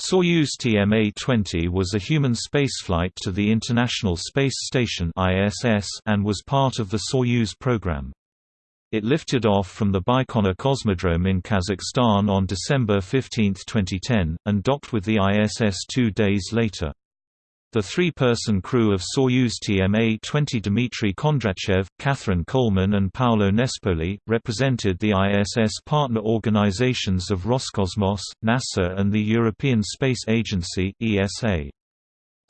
Soyuz TMA-20 was a human spaceflight to the International Space Station (ISS) and was part of the Soyuz program. It lifted off from the Baikonur Cosmodrome in Kazakhstan on December 15, 2010, and docked with the ISS two days later. The three-person crew of Soyuz TMA-20 Dmitry Kondratyev, Kathryn Coleman and Paolo Nespoli, represented the ISS partner organizations of Roscosmos, NASA and the European Space Agency ESA.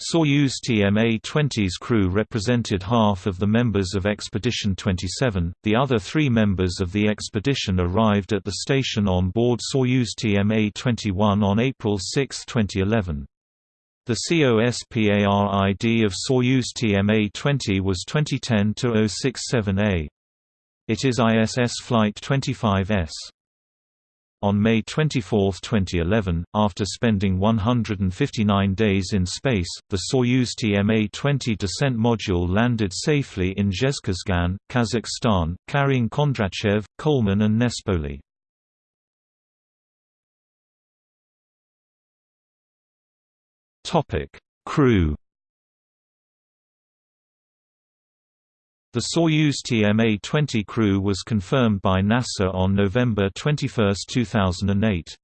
Soyuz TMA-20's crew represented half of the members of Expedition 27, the other three members of the expedition arrived at the station on board Soyuz TMA-21 on April 6, 2011. The COSPARID of Soyuz TMA-20 was 2010-067A. It is ISS Flight 25S. On May 24, 2011, after spending 159 days in space, the Soyuz TMA-20 descent module landed safely in Zhezkazgan, Kazakhstan, carrying Kondratyev, Coleman and Nespoli. Topic: Crew. The Soyuz TMA-20 crew was confirmed by NASA on November 21, 2008.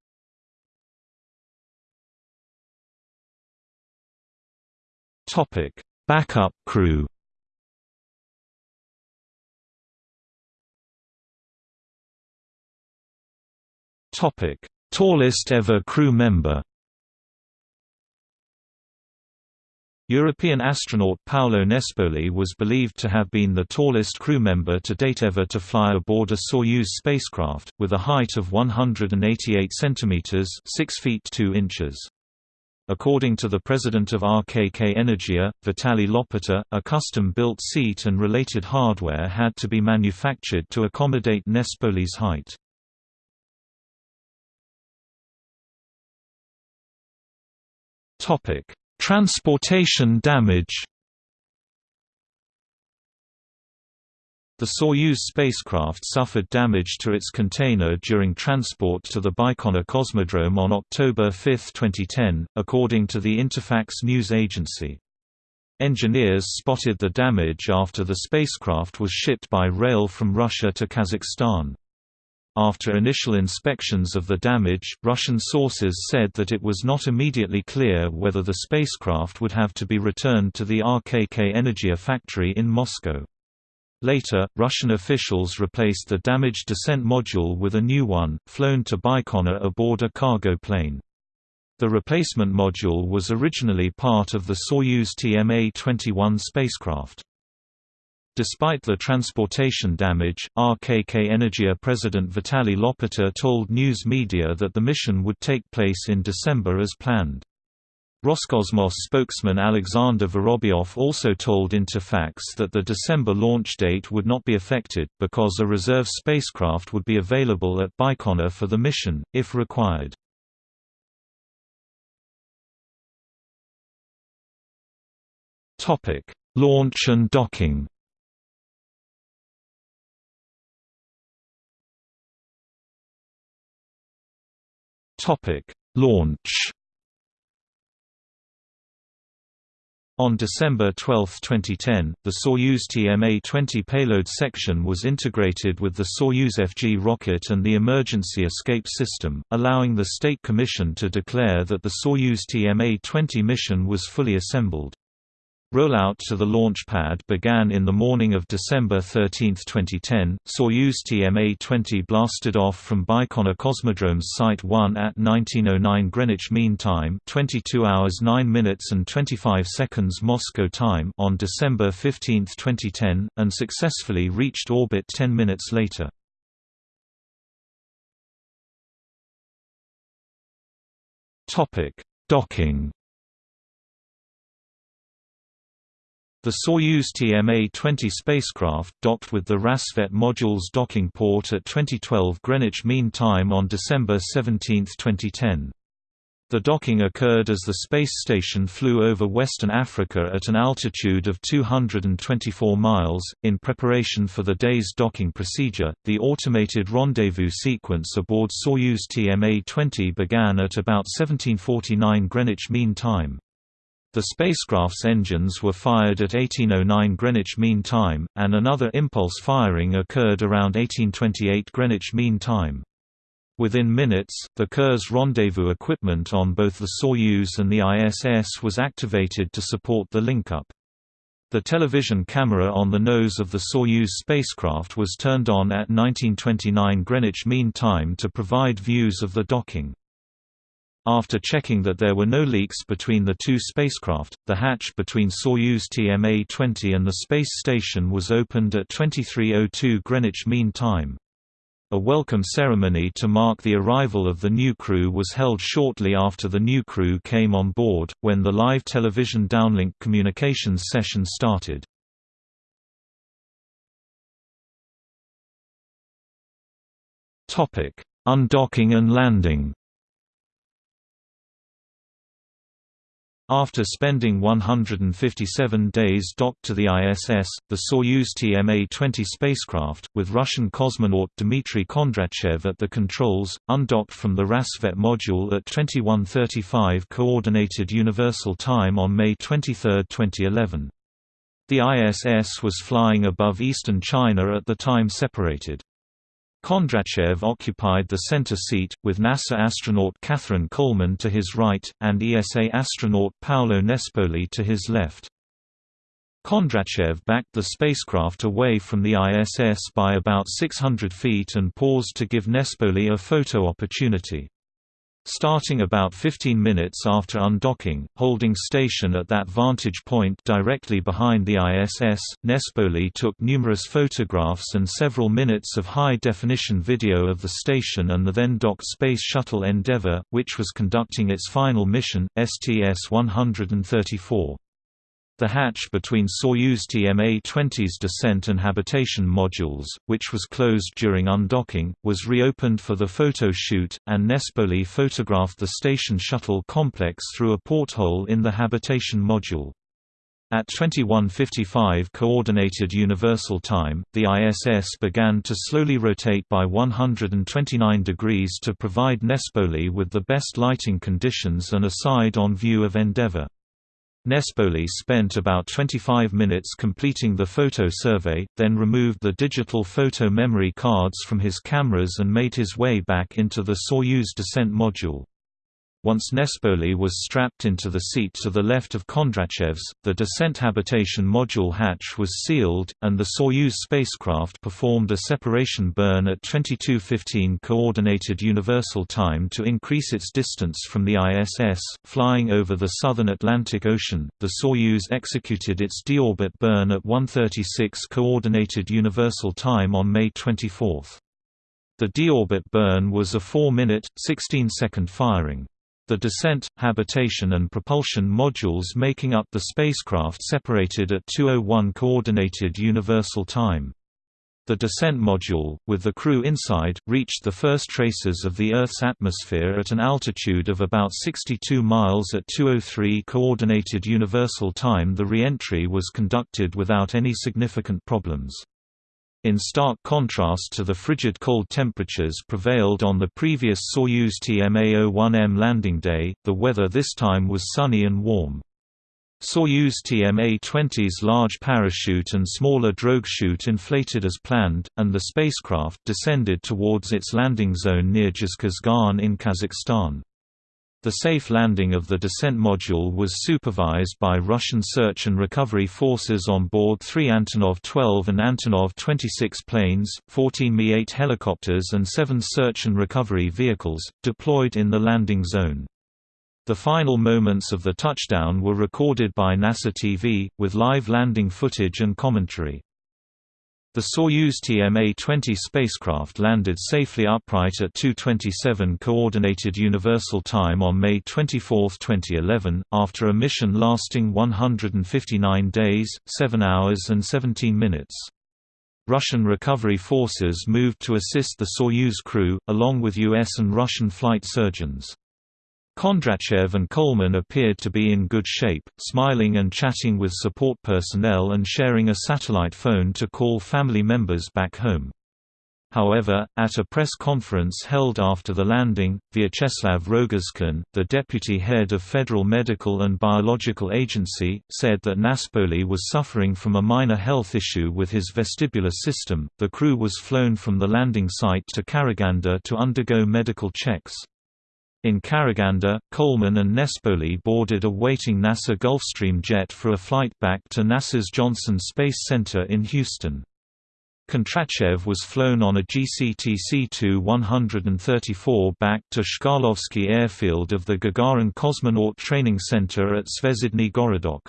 Topic: Backup crew. Topic: Tallest ever crew member. European astronaut Paolo Nespoli was believed to have been the tallest crew member to date ever to fly aboard a Soyuz spacecraft, with a height of 188 centimeters (6 feet 2 inches). According to the president of RKK Energia, Vitaly Lopota, a custom-built seat and related hardware had to be manufactured to accommodate Nespoli's height. Topic: Transportation damage The Soyuz spacecraft suffered damage to its container during transport to the Baikonur Cosmodrome on October 5, 2010, according to the Interfax news agency. Engineers spotted the damage after the spacecraft was shipped by rail from Russia to Kazakhstan. After initial inspections of the damage, Russian sources said that it was not immediately clear whether the spacecraft would have to be returned to the RKK Energia factory in Moscow. Later, Russian officials replaced the damaged descent module with a new one, flown to Baikonur aboard a cargo plane. The replacement module was originally part of the Soyuz TMA-21 spacecraft. Despite the transportation damage, RKK Energia president Vitaly Lopota told news media that the mission would take place in December as planned. Roscosmos spokesman Alexander Vorobyov also told Interfax that the December launch date would not be affected, because a reserve spacecraft would be available at Baikonur for the mission, if required. Launch and docking Topic: Launch. On December 12, 2010, the Soyuz TMA-20 payload section was integrated with the Soyuz FG rocket and the emergency escape system, allowing the State Commission to declare that the Soyuz TMA-20 mission was fully assembled. Rollout to the launch pad began in the morning of December 13, 2010. Soyuz TMA-20 blasted off from Baikonur Cosmodrome's Site 1 at 1909 Greenwich Mean Time, 22 hours 9 minutes and 25 seconds Moscow time on December 15, 2010, and successfully reached orbit 10 minutes later. Topic: Docking The Soyuz TMA-20 spacecraft docked with the Rassvet module's docking port at 2012 Greenwich Mean Time on December 17, 2010. The docking occurred as the space station flew over Western Africa at an altitude of 224 miles. In preparation for the day's docking procedure, the automated rendezvous sequence aboard Soyuz TMA-20 began at about 1749 Greenwich Mean Time. The spacecraft's engines were fired at 1809 Greenwich Mean Time, and another impulse firing occurred around 1828 Greenwich Mean Time. Within minutes, the Kurs rendezvous equipment on both the Soyuz and the ISS was activated to support the link-up. The television camera on the nose of the Soyuz spacecraft was turned on at 1929 Greenwich Mean Time to provide views of the docking. After checking that there were no leaks between the two spacecraft, the hatch between Soyuz TMA-20 and the space station was opened at 2302 Greenwich Mean Time. A welcome ceremony to mark the arrival of the new crew was held shortly after the new crew came on board, when the live television downlink communications session started. Undocking and landing After spending 157 days docked to the ISS, the Soyuz TMA-20 spacecraft, with Russian cosmonaut Dmitry Kondratyev at the controls, undocked from the Rassvet module at 2135 Coordinated Universal Time on May 23, 2011. The ISS was flying above eastern China at the time separated. Kondratyev occupied the center seat, with NASA astronaut Kathryn Coleman to his right, and ESA astronaut Paolo Nespoli to his left. Kondratyev backed the spacecraft away from the ISS by about 600 feet and paused to give Nespoli a photo opportunity. Starting about 15 minutes after undocking, holding station at that vantage point directly behind the ISS, Nespoli took numerous photographs and several minutes of high-definition video of the station and the then-docked Space Shuttle Endeavour, which was conducting its final mission, STS-134. The hatch between Soyuz TMA-20's descent and habitation modules, which was closed during undocking, was reopened for the photo shoot, and Nespoli photographed the station shuttle complex through a porthole in the habitation module. At 21:55 Coordinated Universal Time, the ISS began to slowly rotate by 129 degrees to provide Nespoli with the best lighting conditions and a side-on view of Endeavour. Nespoli spent about 25 minutes completing the photo survey, then removed the digital photo memory cards from his cameras and made his way back into the Soyuz descent module. Once Nespoli was strapped into the seat to the left of Kondratyev's, the descent habitation module hatch was sealed, and the Soyuz spacecraft performed a separation burn at 22:15 coordinated universal time to increase its distance from the ISS. Flying over the southern Atlantic Ocean, the Soyuz executed its deorbit burn at 1:36 coordinated universal time on May 24. The deorbit burn was a 4-minute, 16-second firing. The descent, habitation and propulsion modules making up the spacecraft separated at 2:01 Coordinated Universal Time. The descent module, with the crew inside, reached the first traces of the Earth's atmosphere at an altitude of about 62 miles at 2:03 Coordinated Universal Time. The re-entry was conducted without any significant problems. In stark contrast to the frigid cold temperatures prevailed on the previous Soyuz TMA-01M landing day, the weather this time was sunny and warm. Soyuz TMA-20's large parachute and smaller drogue chute inflated as planned, and the spacecraft descended towards its landing zone near Zhezkazgan in Kazakhstan. The safe landing of the descent module was supervised by Russian search and recovery forces on board three Antonov 12 and Antonov 26 planes, 14 Mi-8 helicopters and seven search and recovery vehicles, deployed in the landing zone. The final moments of the touchdown were recorded by NASA TV, with live landing footage and commentary. The Soyuz TMA-20 spacecraft landed safely upright at 2:27 Coordinated Universal Time on May 24, 2011, after a mission lasting 159 days, 7 hours and 17 minutes. Russian recovery forces moved to assist the Soyuz crew, along with US and Russian flight surgeons. Kondratyev and Coleman appeared to be in good shape, smiling and chatting with support personnel and sharing a satellite phone to call family members back home. However, at a press conference held after the landing, Vyacheslav Rogozkin, the deputy head of Federal Medical and Biological Agency, said that Nespoli was suffering from a minor health issue with his vestibular system. The crew was flown from the landing site to Karaganda to undergo medical checks. In Karaganda, Coleman and Nespoli boarded a waiting NASA Gulfstream jet for a flight back to NASA's Johnson Space Center in Houston. Kondratyev was flown on a GCT C-134 back to Chkalovsky Airfield of the Gagarin Cosmonaut Training Center at Zvezdny Gorodok.